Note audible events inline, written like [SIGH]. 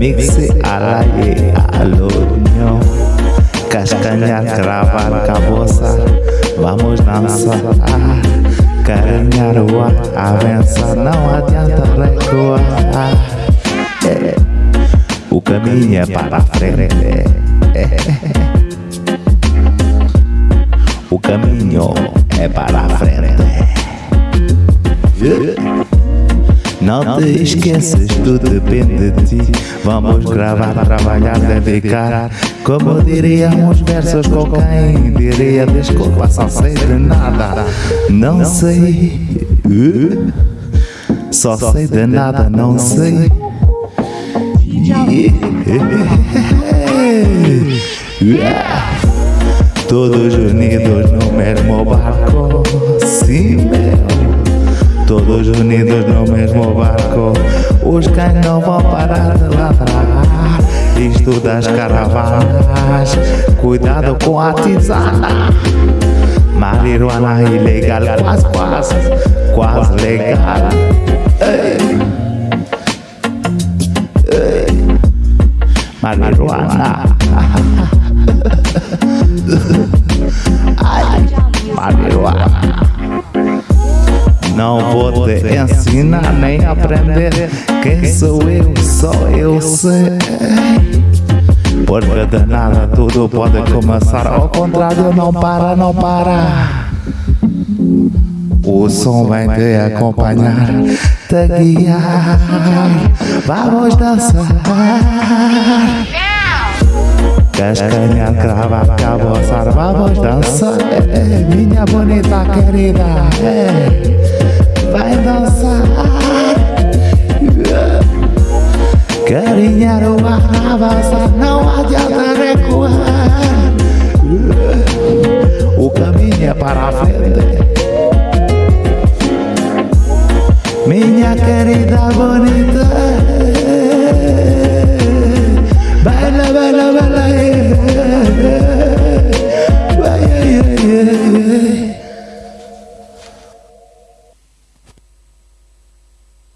l'ail et à l'oignon Cascanhar, cravar, caboça Vamos dançar Carinhar o ar, avançar Não adianta recuar É. O caminho é para frente É. O caminho é para te esqueças, tudo depende de ti. Vamos gravar, trabalhar, dedicar. Como diriam os versos com quem diria desculpa, só sei de nada. Não sei, Uh, só sei de nada, não sei. Todos unidos no mesmo barco, sim meu. Todos unidos no mesmo barco, os cães não vão parar de ladrar. Isto das caravanas, cuidado com a tisana. Marihuana ilegal, quase, quase, quase legal. Ei. Ei. Marihuana. [LAUGHS] Não vou te ensinar nem aprender quem sou eu, só eu sei. Porque de nada tudo pode começar, ao contrário, não para, não para. O som vai te acompanhar, te guiar. Vamos dançar. Cascanhar, cravar, caboçar, vamos dançar, é, minha bonita querida, é, vai dançar. Carinhar o ar, avançar, não adianta recuar. O caminho é para frente. Minha querida bonita